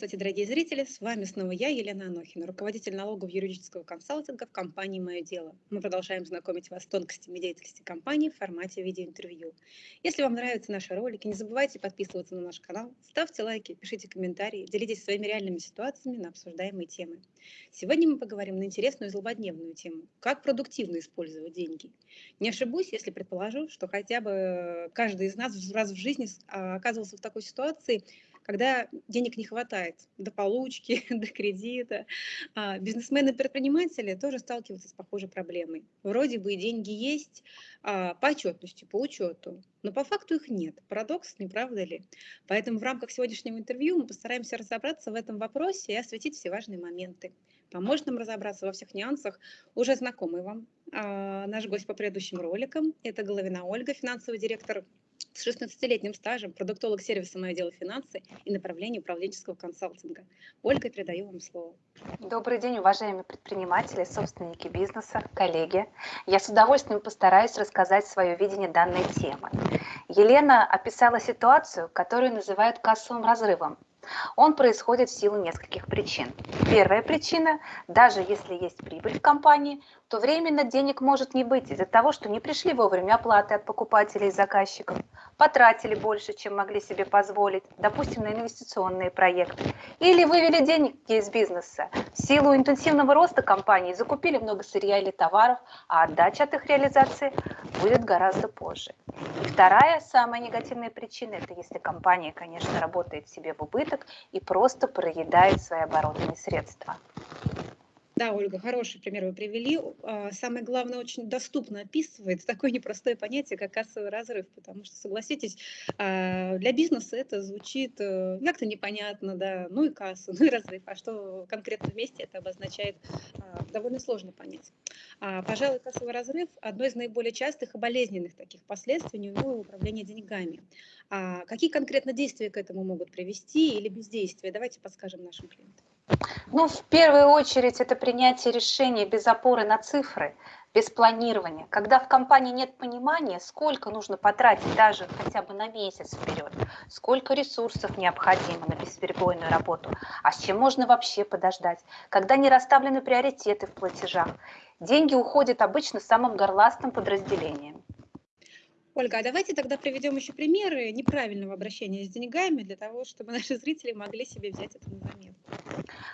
Здравствуйте, дорогие зрители! С вами снова я, Елена Анохина, руководитель налогового юридического консалтинга в компании «Мое дело». Мы продолжаем знакомить вас с тонкостями деятельности компании в формате видеоинтервью. Если вам нравятся наши ролики, не забывайте подписываться на наш канал, ставьте лайки, пишите комментарии, делитесь своими реальными ситуациями на обсуждаемые темы. Сегодня мы поговорим на интересную и злободневную тему – как продуктивно использовать деньги. Не ошибусь, если предположу, что хотя бы каждый из нас раз в жизни а, оказывался в такой ситуации – когда денег не хватает до получки, до кредита. А бизнесмены-предприниматели тоже сталкиваются с похожей проблемой. Вроде бы деньги есть а, по отчетности, по учету, но по факту их нет. Парадокс, не правда ли? Поэтому в рамках сегодняшнего интервью мы постараемся разобраться в этом вопросе и осветить все важные моменты. Поможет нам разобраться во всех нюансах уже знакомый вам а, наш гость по предыдущим роликам. Это Головина Ольга, финансовый директор с 16-летним стажем, продуктолог сервиса «Мое дело финансы» и направление управленческого консалтинга. Ольга, передаю вам слово. Добрый день, уважаемые предприниматели, собственники бизнеса, коллеги. Я с удовольствием постараюсь рассказать свое видение данной темы. Елена описала ситуацию, которую называют кассовым разрывом. Он происходит в силу нескольких причин. Первая причина – даже если есть прибыль в компании, то временно денег может не быть из-за того, что не пришли вовремя оплаты от покупателей и заказчиков, потратили больше, чем могли себе позволить, допустим, на инвестиционные проекты, или вывели деньги из бизнеса. В силу интенсивного роста компании закупили много сырья или товаров, а отдача от их реализации будет гораздо позже. И вторая, самая негативная причина, это если компания, конечно, работает себе в убыток и просто проедает свои оборотные средства. Да, Ольга, хороший пример вы привели. А, самое главное, очень доступно описывает такое непростое понятие, как кассовый разрыв, потому что, согласитесь, а, для бизнеса это звучит э, как-то непонятно, да, ну и касса, ну и разрыв, а что конкретно вместе это обозначает, а, довольно сложно понять. Пожалуй, кассовый разрыв – одно из наиболее частых и болезненных таких последствий неумелого управления деньгами. Какие конкретно действия к этому могут привести или бездействие? Давайте подскажем нашим клиентам. Ну, в первую очередь, это принятие решений без опоры на цифры, без планирования. Когда в компании нет понимания, сколько нужно потратить даже хотя бы на месяц вперед, сколько ресурсов необходимо на бесперебойную работу, а с чем можно вообще подождать, когда не расставлены приоритеты в платежах. Деньги уходят обычно самым горластым подразделением. Ольга, а давайте тогда приведем еще примеры неправильного обращения с деньгами для того, чтобы наши зрители могли себе взять это на заметку.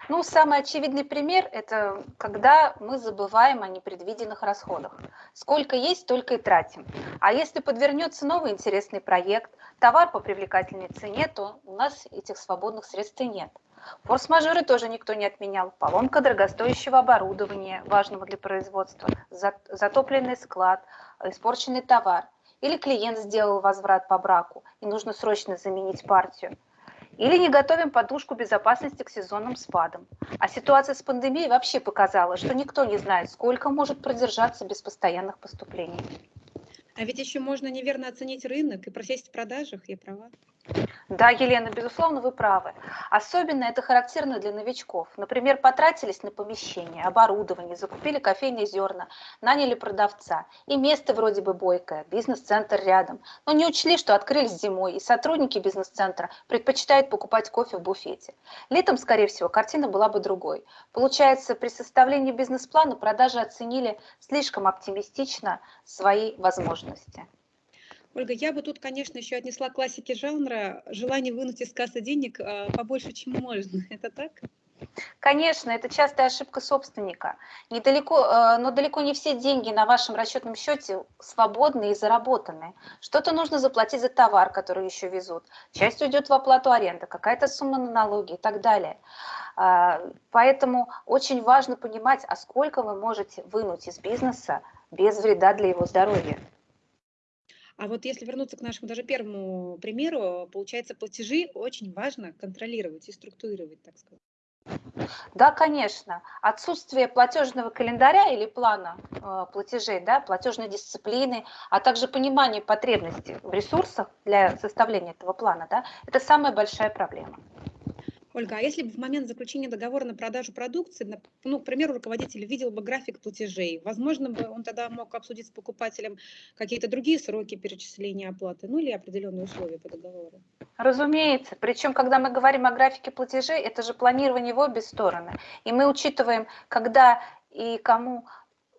Ну, самый очевидный пример – это когда мы забываем о непредвиденных расходах. Сколько есть, столько и тратим. А если подвернется новый интересный проект, товар по привлекательной цене, то у нас этих свободных средств и нет. Форс-мажоры тоже никто не отменял. Поломка дорогостоящего оборудования, важного для производства, затопленный склад, испорченный товар. Или клиент сделал возврат по браку, и нужно срочно заменить партию. Или не готовим подушку безопасности к сезонным спадам. А ситуация с пандемией вообще показала, что никто не знает, сколько может продержаться без постоянных поступлений. А ведь еще можно неверно оценить рынок и просесть в продажах, я права? Да, Елена, безусловно, вы правы. Особенно это характерно для новичков. Например, потратились на помещение, оборудование, закупили кофейные зерна, наняли продавца. И место вроде бы бойкое, бизнес-центр рядом. Но не учли, что открылись зимой, и сотрудники бизнес-центра предпочитают покупать кофе в буфете. Летом, скорее всего, картина была бы другой. Получается, при составлении бизнес-плана продажи оценили слишком оптимистично свои возможности. Ольга, я бы тут, конечно, еще отнесла классики жанра желание вынуть из кассы денег а, побольше, чем можно. Это так? Конечно, это частая ошибка собственника. Недалеко, э, но далеко не все деньги на вашем расчетном счете свободны и заработаны. Что-то нужно заплатить за товар, который еще везут. Часть уйдет в оплату аренды, какая-то сумма на налоги и так далее. А, поэтому очень важно понимать, а сколько вы можете вынуть из бизнеса без вреда для его здоровья. А вот если вернуться к нашему даже первому примеру, получается, платежи очень важно контролировать и структурировать, так сказать. Да, конечно. Отсутствие платежного календаря или плана э, платежей, да, платежной дисциплины, а также понимание потребностей в ресурсах для составления этого плана, да, это самая большая проблема. Ольга, а если бы в момент заключения договора на продажу продукции, ну, к примеру, руководитель видел бы график платежей, возможно бы он тогда мог обсудить с покупателем какие-то другие сроки перечисления оплаты, ну или определенные условия по договору? Разумеется. Причем, когда мы говорим о графике платежей, это же планирование в обе стороны. И мы учитываем, когда и кому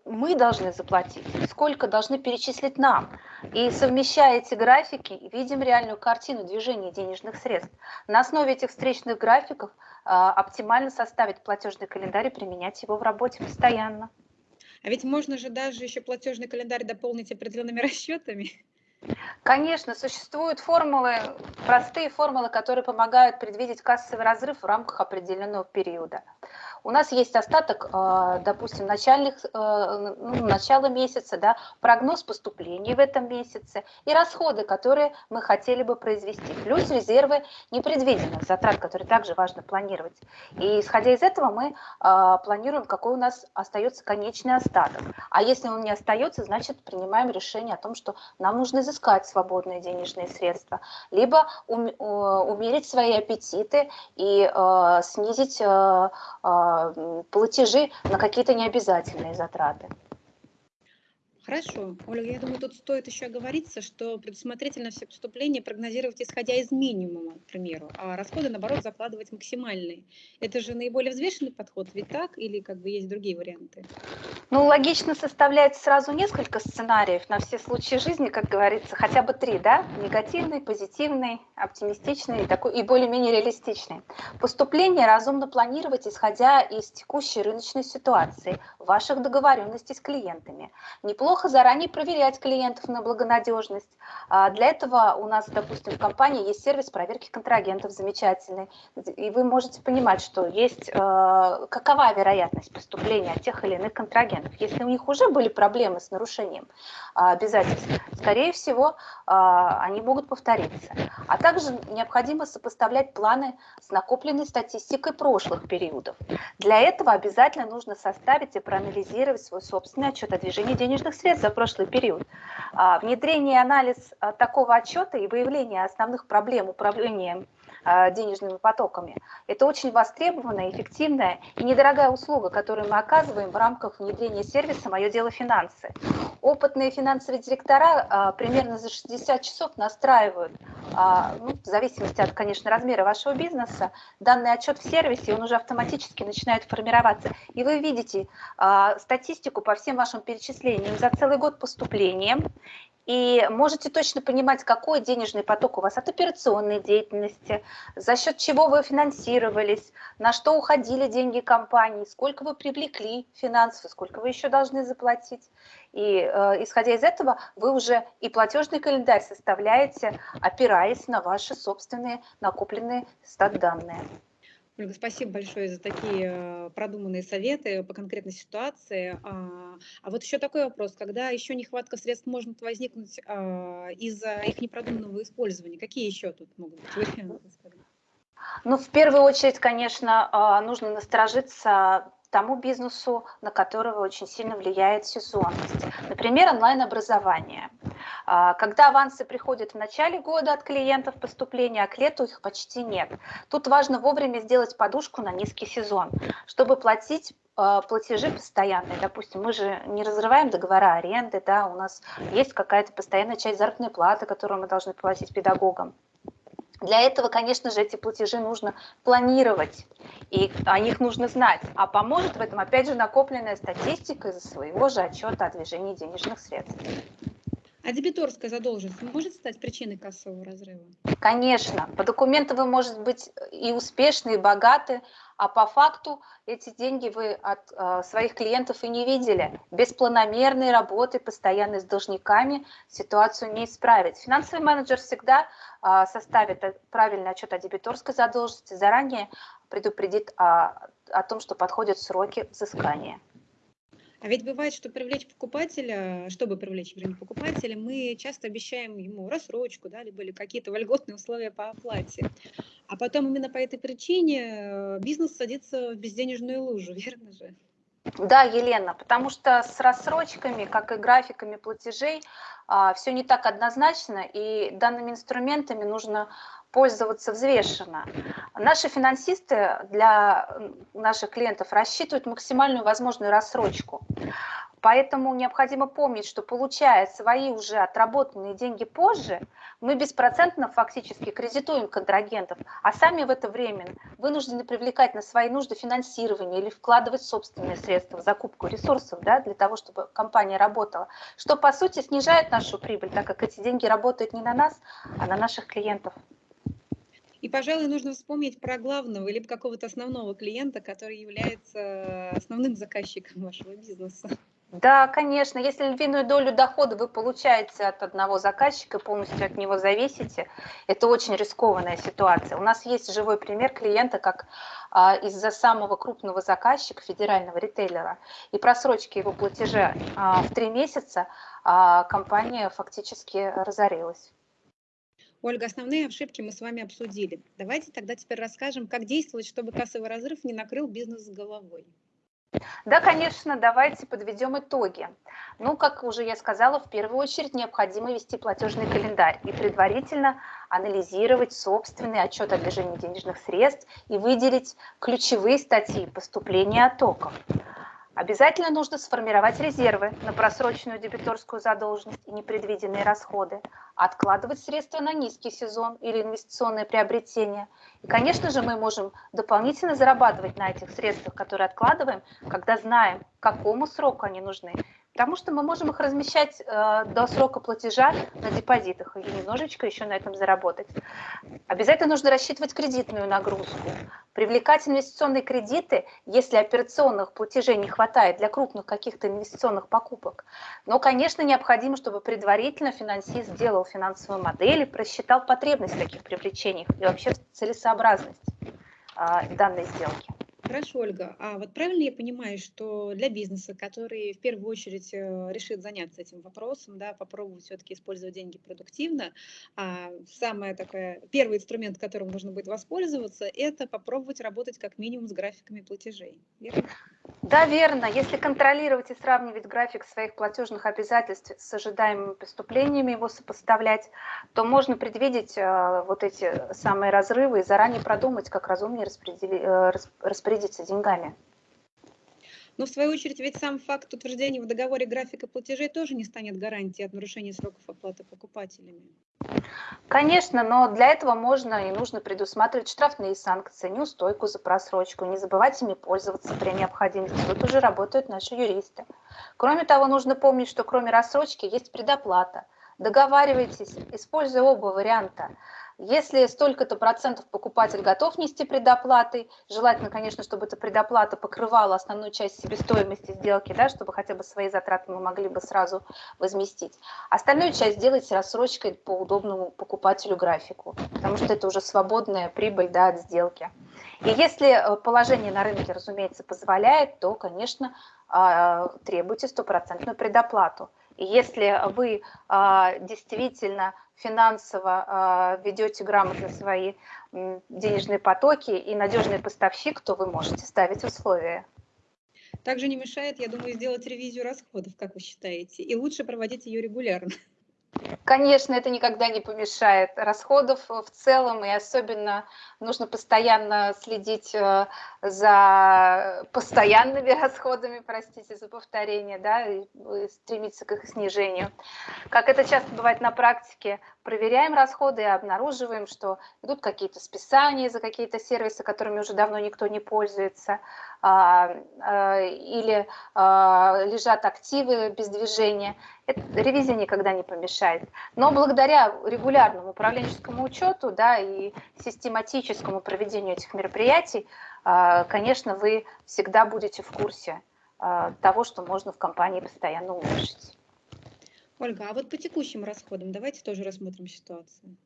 мы должны заплатить, сколько должны перечислить нам. И совмещая эти графики, видим реальную картину движения денежных средств. На основе этих встречных графиков а, оптимально составить платежный календарь и применять его в работе постоянно. А ведь можно же даже еще платежный календарь дополнить определенными расчетами. Конечно, существуют формулы, простые формулы, которые помогают предвидеть кассовый разрыв в рамках определенного периода. У нас есть остаток, а, допустим, начальных, а, ну, начала месяца, да, прогноз поступлений в этом месяце и расходы, которые мы хотели бы произвести, плюс резервы непредвиденных затрат, которые также важно планировать. И исходя из этого мы а, планируем, какой у нас остается конечный остаток. А если он не остается, значит принимаем решение о том, что нам нужно изыскать свободные денежные средства, либо умерить свои аппетиты и снизить платежи на какие-то необязательные затраты. Хорошо. Ольга, я думаю, тут стоит еще оговориться, что предусмотрительно все поступления прогнозировать исходя из минимума, к примеру, а расходы, наоборот, закладывать максимальные. Это же наиболее взвешенный подход, ведь так? Или как бы есть другие варианты? Ну, логично составлять сразу несколько сценариев на все случаи жизни, как говорится, хотя бы три, да? Негативный, позитивный, оптимистичный такой, и более-менее реалистичный. Поступление разумно планировать, исходя из текущей рыночной ситуации, ваших договоренностей с клиентами. Неплохо неплохо заранее проверять клиентов на благонадежность. А, для этого у нас, допустим, в компании есть сервис проверки контрагентов замечательный. И вы можете понимать, что есть а, какова вероятность поступления тех или иных контрагентов. Если у них уже были проблемы с нарушением а, обязательств, скорее всего, они могут повториться. А также необходимо сопоставлять планы с накопленной статистикой прошлых периодов. Для этого обязательно нужно составить и проанализировать свой собственный отчет о движении денежных средств средств за прошлый период. А, внедрение и анализ а, такого отчета и выявление основных проблем управления а, денежными потоками. Это очень востребованная, эффективная и недорогая услуга, которую мы оказываем в рамках внедрения сервиса «Мое дело финансы». Опытные финансовые директора примерно за 60 часов настраивают, ну, в зависимости от, конечно, размера вашего бизнеса, данный отчет в сервисе, он уже автоматически начинает формироваться. И вы видите статистику по всем вашим перечислениям за целый год поступления и можете точно понимать, какой денежный поток у вас от операционной деятельности, за счет чего вы финансировались, на что уходили деньги компании, сколько вы привлекли финансов, сколько вы еще должны заплатить. И э, исходя из этого, вы уже и платежный календарь составляете, опираясь на ваши собственные накопленные стат-данные. Ольга, спасибо большое за такие э, продуманные советы по конкретной ситуации. А, а вот еще такой вопрос, когда еще нехватка средств может возникнуть а, из-за их непродуманного использования, какие еще тут могут быть варианты? Ну, в первую очередь, конечно, а, нужно насторожиться тому бизнесу, на которого очень сильно влияет сезонность. Например, онлайн-образование. А, когда авансы приходят в начале года от клиентов поступления, а к лету их почти нет. Тут важно вовремя сделать подушку на низкий сезон, чтобы платить а, платежи постоянные. Допустим, мы же не разрываем договора аренды, да, у нас есть какая-то постоянная часть заработной платы, которую мы должны платить педагогам. Для этого, конечно же, эти платежи нужно планировать, и о них нужно знать. А поможет в этом, опять же, накопленная статистика из своего же отчета о движении денежных средств. А дебиторская задолженность может стать причиной кассового разрыва? Конечно. По документам вы можете быть и успешны, и богаты, а по факту эти деньги вы от э, своих клиентов и не видели. Без планомерной работы, постоянной с должниками ситуацию не исправить. Финансовый менеджер всегда э, составит правильный отчет о дебиторской задолженности, заранее предупредит о, о том, что подходят сроки взыскания. А ведь бывает, что привлечь покупателя, чтобы привлечь, вернее, покупателя, мы часто обещаем ему рассрочку, да, либо какие-то вольготные условия по оплате. А потом именно по этой причине э, бизнес садится в безденежную лужу, верно же? Да, Елена, потому что с рассрочками, как и графиками платежей, а, все не так однозначно, и данными инструментами нужно пользоваться взвешенно. Наши финансисты для наших клиентов рассчитывают максимальную возможную рассрочку. Поэтому необходимо помнить, что получая свои уже отработанные деньги позже, мы беспроцентно фактически кредитуем контрагентов, а сами в это время вынуждены привлекать на свои нужды финансирование или вкладывать собственные средства в закупку ресурсов да, для того, чтобы компания работала, что по сути снижает нашу прибыль, так как эти деньги работают не на нас, а на наших клиентов. И, пожалуй, нужно вспомнить про главного или какого-то основного клиента, который является основным заказчиком вашего бизнеса. Да, конечно. Если львиную долю дохода вы получаете от одного заказчика, полностью от него зависите, это очень рискованная ситуация. У нас есть живой пример клиента, как а, из-за самого крупного заказчика, федерального ритейлера, и просрочки его платежа а, в три месяца а, компания фактически разорилась. Ольга, основные ошибки мы с вами обсудили. Давайте тогда теперь расскажем, как действовать, чтобы кассовый разрыв не накрыл бизнес с головой. Да, конечно, давайте подведем итоги. Ну, как уже я сказала, в первую очередь необходимо вести платежный календарь и предварительно анализировать собственный отчет о движении денежных средств и выделить ключевые статьи поступления оттоков. Обязательно нужно сформировать резервы на просроченную дебиторскую задолженность и непредвиденные расходы, откладывать средства на низкий сезон или инвестиционные приобретения. И, конечно же, мы можем дополнительно зарабатывать на этих средствах, которые откладываем, когда знаем, какому сроку они нужны Потому что мы можем их размещать э, до срока платежа на депозитах и немножечко еще на этом заработать. Обязательно нужно рассчитывать кредитную нагрузку. Привлекать инвестиционные кредиты, если операционных платежей не хватает для крупных каких-то инвестиционных покупок. Но, конечно, необходимо, чтобы предварительно финансист сделал финансовую модель и просчитал потребность в таких привлечениях и вообще целесообразность э, данной сделки. Хорошо, Ольга. А вот правильно я понимаю, что для бизнеса, который в первую очередь э, решит заняться этим вопросом, да, попробовать все-таки использовать деньги продуктивно, а самый такой первый инструмент, которым нужно будет воспользоваться, это попробовать работать как минимум с графиками платежей. Верно? Да, верно. Если контролировать и сравнивать график своих платежных обязательств с ожидаемыми поступлениями, его сопоставлять, то можно предвидеть э, вот эти самые разрывы и заранее продумать, как разумнее э, распорядиться деньгами. Но в свою очередь ведь сам факт утверждения в договоре графика платежей тоже не станет гарантией от нарушения сроков оплаты покупателями. Конечно, но для этого можно и нужно предусматривать штрафные санкции, неустойку за просрочку, не забывать ими пользоваться при необходимости. Тут уже работают наши юристы. Кроме того, нужно помнить, что кроме рассрочки есть предоплата. Договаривайтесь, используя оба варианта. Если столько-то процентов покупатель готов нести предоплатой, желательно, конечно, чтобы эта предоплата покрывала основную часть себестоимости сделки, да, чтобы хотя бы свои затраты мы могли бы сразу возместить. Остальную часть делайте рассрочкой по удобному покупателю графику, потому что это уже свободная прибыль да, от сделки. И если э, положение на рынке, разумеется, позволяет, то, конечно, а, требуйте стопроцентную предоплату. Если вы а, действительно финансово а, ведете грамотно свои денежные потоки и надежный поставщик, то вы можете ставить условия. Также не мешает, я думаю, сделать ревизию расходов, как вы считаете, и лучше проводить ее регулярно. Конечно, это никогда не помешает. Расходов в целом и особенно нужно постоянно следить э, за постоянными расходами, простите за повторение, да, и стремиться к их снижению. Как это часто бывает на практике, проверяем расходы и обнаруживаем, что идут какие-то списания за какие-то сервисы, которыми уже давно никто не пользуется, или а, лежат активы без движения. Это, ревизия никогда не помешает. Но благодаря регулярному управленческому учету да, и систематическому проведению этих мероприятий, конечно, вы всегда будете в курсе того, что можно в компании постоянно улучшить. Ольга, а вот по текущим расходам давайте тоже рассмотрим ситуацию.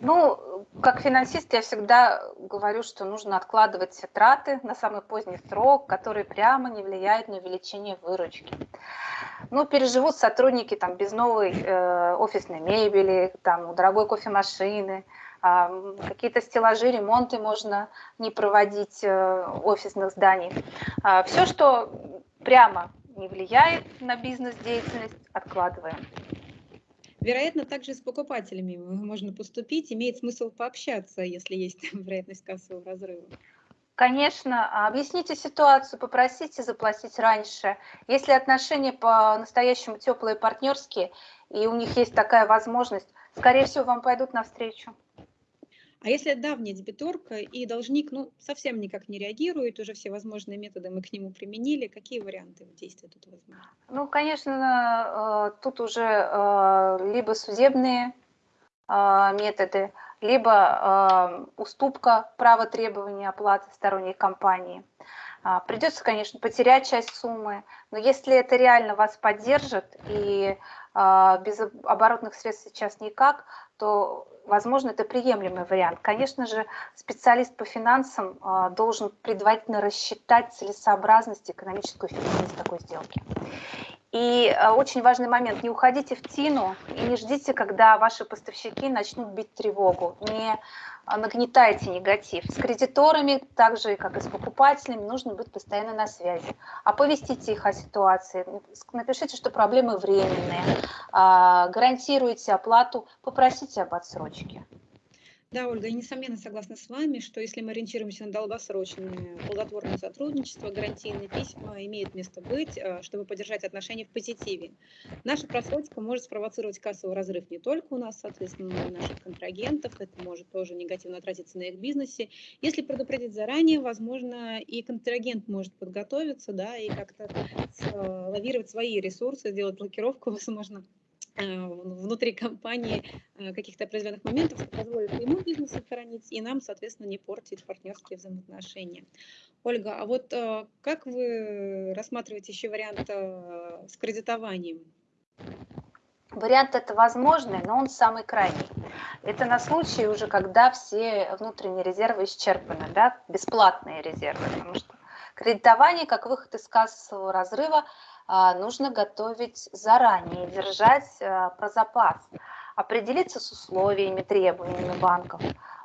Ну, как финансист я всегда говорю, что нужно откладывать все траты на самый поздний срок, которые прямо не влияют на увеличение выручки. Ну, переживут сотрудники там без новой э, офисной мебели, там дорогой кофемашины, э, какие-то стеллажи, ремонты можно не проводить э, офисных зданий. Э, а, все, что прямо не влияет на бизнес-деятельность, откладываем. Вероятно, также с покупателями можно поступить, имеет смысл пообщаться, если есть вероятность кассового разрыва. Конечно, объясните ситуацию, попросите заплатить раньше. Если отношения по-настоящему теплые партнерские, и у них есть такая возможность, скорее всего, вам пойдут навстречу. А если давняя дебиторка и должник ну, совсем никак не реагирует, уже все возможные методы мы к нему применили, какие варианты действия тут возможны? Ну, конечно, э, тут уже э, либо судебные э, методы, либо уступка права требования оплаты сторонней компании. А, Придется, конечно, потерять часть суммы, но если это реально вас поддержит и без оборотных средств сейчас никак, то возможно, это приемлемый вариант. Конечно же, специалист по финансам а, должен предварительно рассчитать целесообразность, экономическую эффективность такой сделки. И а, очень важный момент, не уходите в тину и не ждите, когда ваши поставщики начнут бить тревогу. Не а, нагнетайте негатив. С кредиторами, так же как и с покупателями, нужно быть постоянно на связи. Оповестите их о ситуации, напишите, что проблемы временные, а, гарантируйте оплату, попросите об отсрочке. Да, Ольга, я несомненно согласна с вами, что если мы ориентируемся на долгосрочное плодотворное сотрудничество, гарантийные письма имеют место быть, э, чтобы поддержать отношения в позитиве. Наша просрочка может спровоцировать кассовый разрыв не только у нас, соответственно, но и наших контрагентов. Это может тоже негативно отразиться на их бизнесе. Если предупредить заранее, возможно, и контрагент может подготовиться, да, и как-то э, лавировать свои ресурсы, сделать блокировку, возможно, внутри компании э, каких-то определенных моментов, что позволит ему бизнес сохранить и нам, соответственно, не портить партнерские взаимоотношения. Ольга, а вот э, как вы рассматриваете еще вариант с кредитованием? Вариант это возможный, но он самый крайний. Это на случай уже, когда все внутренние резервы исчерпаны, да, бесплатные резервы, потому что кредитование как выход из кассового разрыва нужно готовить заранее, держать а, про запас, определиться с условиями, требованиями банков,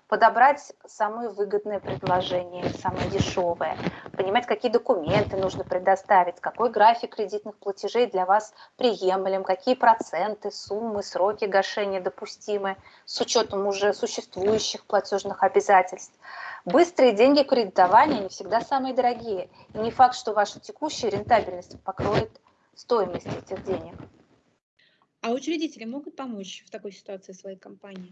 подобрать самые выгодные предложения, самые дешевые, понимать, какие документы нужно предоставить, какой график кредитных платежей для вас приемлем, какие проценты, суммы, сроки гашения допустимы с учетом уже существующих платежных обязательств. Быстрые деньги кредитования не всегда самые дорогие. И не факт, что ваша текущая рентабельность покроет стоимость этих денег. А учредители могут помочь в такой ситуации своей компании?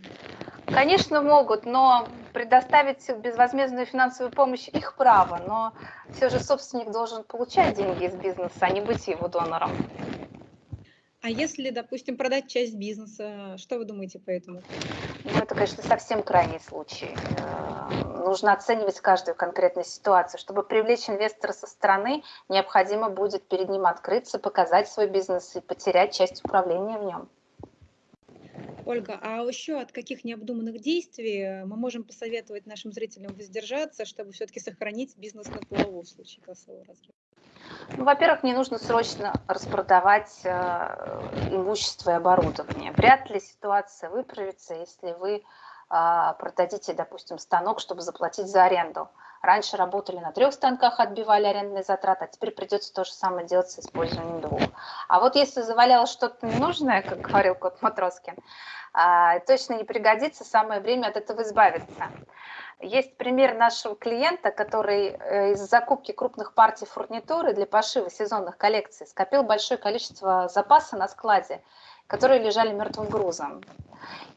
Конечно, могут, но предоставить безвозмездную финансовую помощь их право. Но все же собственник должен получать деньги из бизнеса, а не быть его донором. А если, допустим, продать часть бизнеса, что вы думаете по этому? Ну, это, конечно, совсем крайний случай. Нужно оценивать каждую конкретную ситуацию. Чтобы привлечь инвестора со стороны, необходимо будет перед ним открыться, показать свой бизнес и потерять часть управления в нем. Ольга, а еще от каких необдуманных действий мы можем посоветовать нашим зрителям воздержаться, чтобы все-таки сохранить бизнес на плаву в случае кассового разрыва? Ну, во-первых, не нужно срочно распродавать э, имущество и оборудование. Вряд ли ситуация выправится, если вы продадите, допустим, станок, чтобы заплатить за аренду. Раньше работали на трех станках, отбивали арендные затраты, а теперь придется то же самое делать с использованием двух. А вот если завалялось что-то ненужное, как говорил кот Матроскин, э, точно не пригодится, самое время от этого избавиться. Есть пример нашего клиента, который э, из закупки крупных партий фурнитуры для пошива сезонных коллекций скопил большое количество запаса на складе, которые лежали мертвым грузом.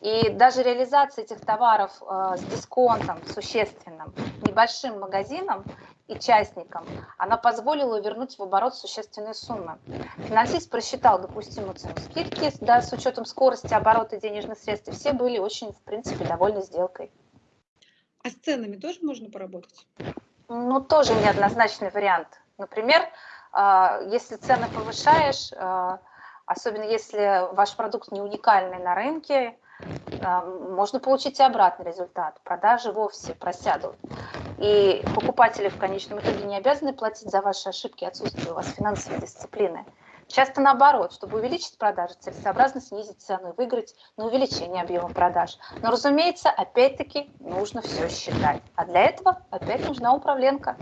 И даже реализация этих товаров э, с дисконтом существенным, небольшим магазином и частникам, она позволила вернуть в оборот существенные суммы. Финансист просчитал допустимую цену скидки да, с учетом скорости оборота денежных средств, и все были очень, в принципе, довольны сделкой. А с ценами тоже можно поработать? Ну, тоже неоднозначный вариант. Например, а, если цены повышаешь, а, особенно если ваш продукт не уникальный на рынке, а, можно получить и обратный результат. Продажи вовсе просядут. И покупатели в конечном итоге не обязаны платить за ваши ошибки отсутствие у вас финансовой дисциплины. Часто наоборот, чтобы увеличить продажи, целесообразно снизить цену и выиграть на увеличение объема продаж. Но, разумеется, опять-таки нужно все считать. А для этого опять нужна управленка.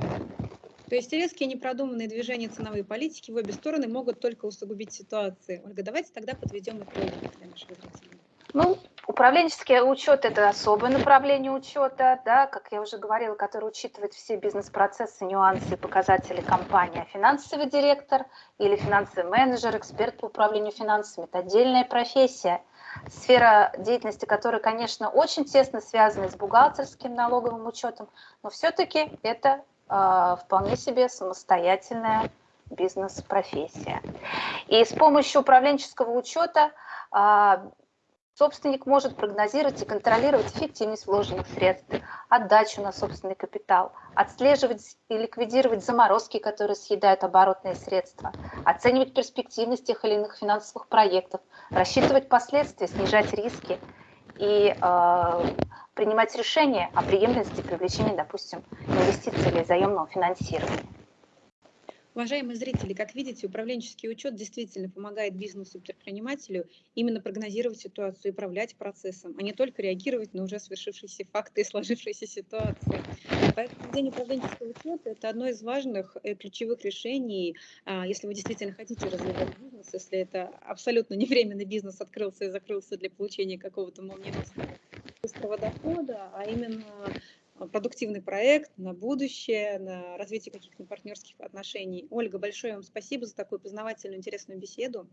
То есть резкие непродуманные движения ценовой политики в обе стороны могут только усугубить ситуацию. Ольга, давайте тогда подведем итоги для наших зрителей. Ну, управленческий учет – это особое направление учета, да, как я уже говорила, который учитывает все бизнес-процессы, нюансы и показатели компании. А финансовый директор или финансовый менеджер, эксперт по управлению финансами – это отдельная профессия, сфера деятельности которой, конечно, очень тесно связана с бухгалтерским налоговым учетом, но все-таки это вполне себе самостоятельная бизнес-профессия. И с помощью управленческого учета э, Собственник может прогнозировать и контролировать эффективность вложенных средств, отдачу на собственный капитал, отслеживать и ликвидировать заморозки, которые съедают оборотные средства, оценивать перспективность тех или иных финансовых проектов, рассчитывать последствия, снижать риски и э, принимать решения о приемлемости привлечения, допустим, инвестиций или заемного финансирования. Уважаемые зрители, как видите, управленческий учет действительно помогает бизнесу-предпринимателю именно прогнозировать ситуацию и управлять процессом, а не только реагировать на уже свершившиеся факты и сложившиеся ситуации. Поэтому день управленческого учета – это одно из важных э, ключевых решений, а, если вы действительно хотите развивать бизнес, если это абсолютно не временный бизнес открылся и закрылся для получения какого-то молниеносного быстрого дохода, а именно Э, продуктивный проект на будущее, на развитие каких-то партнерских отношений. Ольга, большое вам спасибо за такую познавательную, интересную беседу.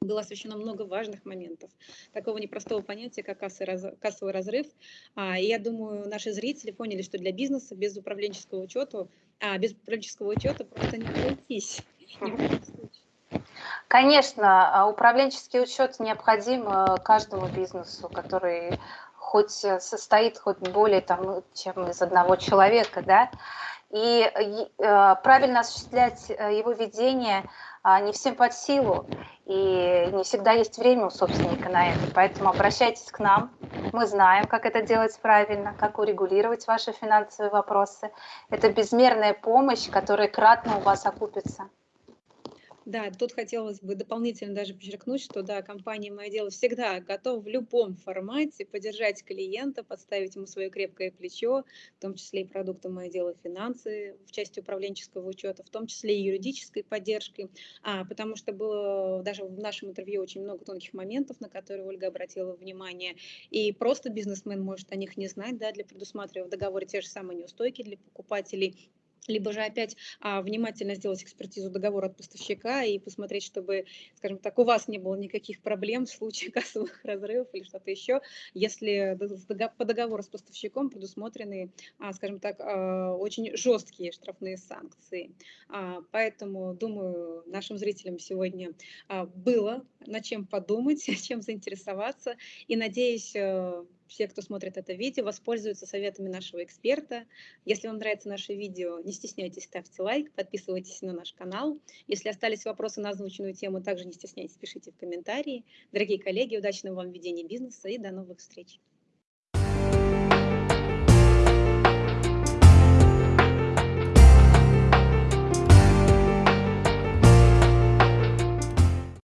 Было освещено много важных моментов, такого непростого понятия, как кассовый разрыв. А, и я думаю, наши зрители поняли, что для бизнеса без управленческого учета, а, без управленческого учета просто не обойтись. Конечно, а, управленческий учет необходим э, каждому бизнесу, который хоть э, состоит хоть более там, чем из одного человека, да, и э, правильно осуществлять э, его ведение э, не всем под силу, и не всегда есть время у собственника на это, поэтому обращайтесь к нам, мы знаем, как это делать правильно, как урегулировать ваши финансовые вопросы. Это безмерная помощь, которая кратно у вас окупится. Да, тут хотелось бы дополнительно даже подчеркнуть, что да, компания «Мое дело» всегда готова в любом формате поддержать клиента, подставить ему свое крепкое плечо, в том числе и продукты «Мое дело» финансы в части управленческого учета, в том числе и юридической поддержкой, а, потому что было даже в нашем интервью очень много тонких моментов, на которые Ольга обратила внимание, и просто бизнесмен может о них не знать, да, для предусматривая в договоре те же самые неустойки для покупателей, либо же опять а, внимательно сделать экспертизу договора от поставщика и посмотреть, чтобы, скажем так, у вас не было никаких проблем в случае кассовых разрывов или что-то еще, если по договору с поставщиком предусмотрены, а, скажем так, а, очень жесткие штрафные санкции. А, поэтому, думаю, нашим зрителям сегодня а, было над чем подумать, чем заинтересоваться, и надеюсь, э, все, кто смотрит это видео, воспользуются советами нашего эксперта. Если вам нравится наше видео, не стесняйтесь, ставьте лайк, подписывайтесь на наш канал. Если остались вопросы на озвученную тему, также не стесняйтесь, пишите в комментарии. Дорогие коллеги, удачного вам ведения бизнеса и до новых встреч!